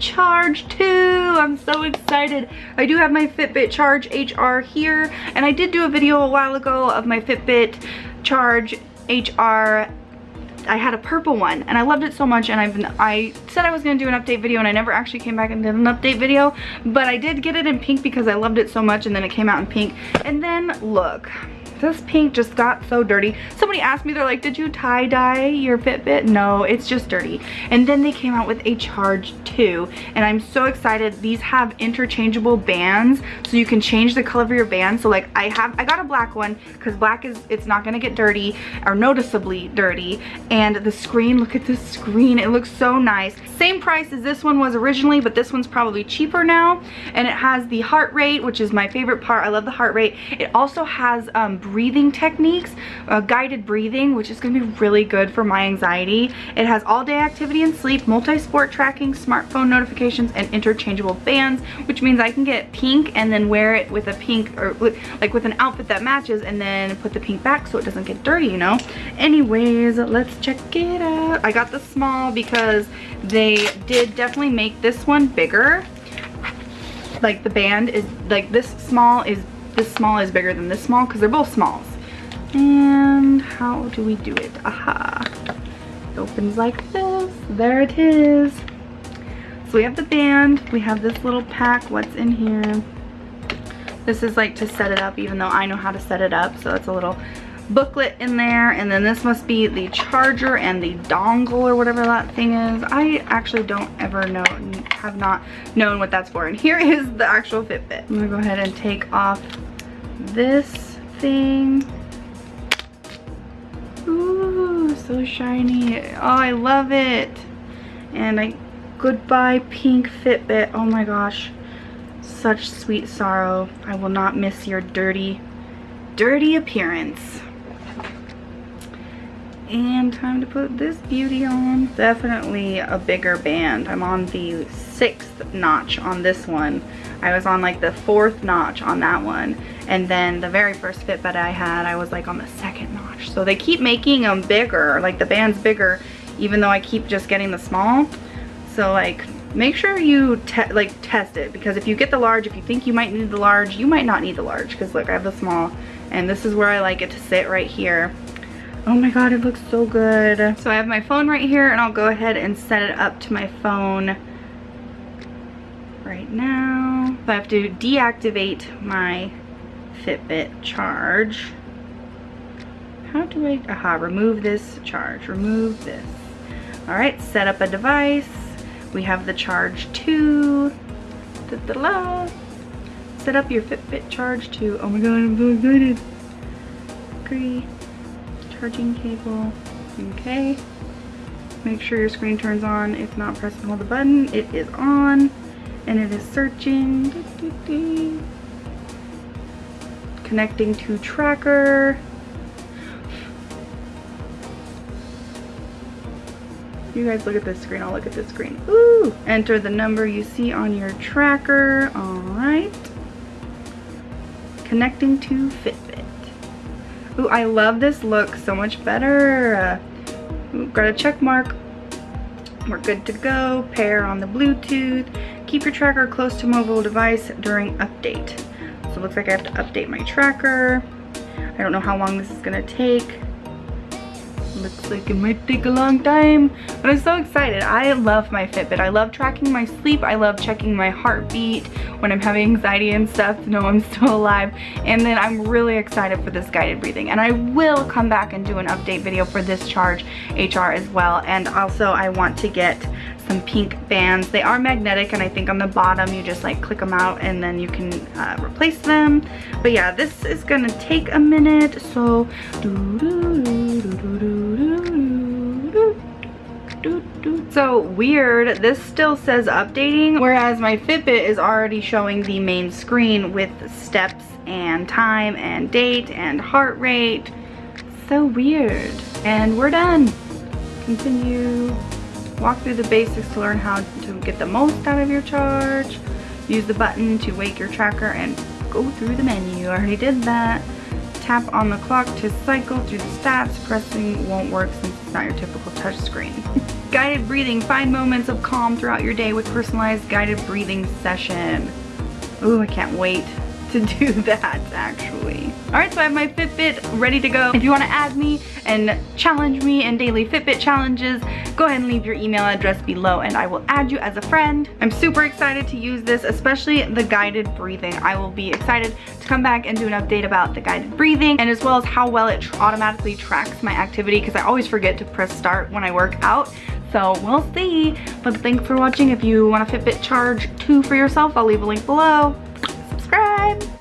Charge too. I'm so excited. I do have my Fitbit Charge HR here, and I did do a video a while ago of my Fitbit Charge HR I had a purple one and I loved it so much and I've been, I said I was going to do an update video and I never actually came back and did an update video but I did get it in pink because I loved it so much and then it came out in pink and then look this pink just got so dirty. Somebody asked me, they're like, did you tie dye your Fitbit? No, it's just dirty. And then they came out with a Charge 2 and I'm so excited. These have interchangeable bands so you can change the color of your band. So like I have, I got a black one because black is, it's not gonna get dirty or noticeably dirty. And the screen, look at this screen. It looks so nice. Same price as this one was originally, but this one's probably cheaper now. And it has the heart rate, which is my favorite part. I love the heart rate. It also has um, breathing techniques, uh, guided breathing, which is gonna be really good for my anxiety. It has all day activity and sleep, multi-sport tracking, smartphone notifications, and interchangeable bands, which means I can get pink and then wear it with a pink, or like with an outfit that matches and then put the pink back so it doesn't get dirty, you know? Anyways, let's check it out. I got the small because they did definitely make this one bigger like the band is like this small is this small is bigger than this small because they're both smalls. And how do we do it? Aha. It opens like this. There it is. So we have the band. We have this little pack. What's in here? This is like to set it up even though I know how to set it up. So it's a little booklet in there and then this must be the charger and the dongle or whatever that thing is. I actually don't ever know have not known what that's for. And here is the actual fitbit. I'm gonna go ahead and take off this thing. Ooh so shiny. Oh i love it. And i goodbye pink fitbit. Oh my gosh. Such sweet sorrow. I will not miss your dirty dirty appearance and time to put this beauty on. Definitely a bigger band. I'm on the sixth notch on this one. I was on like the fourth notch on that one. And then the very first Fitbit I had, I was like on the second notch. So they keep making them bigger, like the band's bigger, even though I keep just getting the small. So like, make sure you te like test it because if you get the large, if you think you might need the large, you might not need the large because look, I have the small and this is where I like it to sit right here Oh my god, it looks so good. So I have my phone right here and I'll go ahead and set it up to my phone right now. So I have to deactivate my Fitbit charge. How do I, aha, remove this charge, remove this. All right, set up a device. We have the charge 2. Da -da -da set up your Fitbit charge 2. Oh my god, I'm so excited. Agree charging cable. Okay. Make sure your screen turns on. If not, press and hold the button. It is on and it is searching. Connecting to tracker. You guys look at this screen, I'll look at this screen. Ooh! Enter the number you see on your tracker. Alright. Connecting to Fitbit. Ooh, I love this look so much better. Ooh, got a check mark. We're good to go. Pair on the Bluetooth. Keep your tracker close to mobile device during update. So it looks like I have to update my tracker. I don't know how long this is gonna take. Looks like it might take a long time, but I'm so excited. I love my Fitbit. I love tracking my sleep. I love checking my heartbeat when I'm having anxiety and stuff to know I'm still alive. And then I'm really excited for this guided breathing. And I will come back and do an update video for this charge HR as well. And also I want to get some pink bands. They are magnetic and I think on the bottom you just like click them out and then you can uh, replace them. But yeah, this is gonna take a minute. So, doo -doo -doo so weird, this still says updating, whereas my Fitbit is already showing the main screen with steps and time and date and heart rate. So weird. And we're done. Continue. Walk through the basics to learn how to get the most out of your charge. Use the button to wake your tracker and go through the menu. I already did that. Tap on the clock to cycle through the stats. Pressing won't work since it's not your typical touch screen. guided breathing. Find moments of calm throughout your day with personalized guided breathing session. Ooh, I can't wait to do that actually. All right, so I have my Fitbit ready to go. If you wanna add me and challenge me in daily Fitbit challenges, go ahead and leave your email address below and I will add you as a friend. I'm super excited to use this, especially the guided breathing. I will be excited to come back and do an update about the guided breathing and as well as how well it automatically tracks my activity because I always forget to press start when I work out. So we'll see. But thanks for watching. If you want a Fitbit Charge 2 for yourself, I'll leave a link below. Subscribe.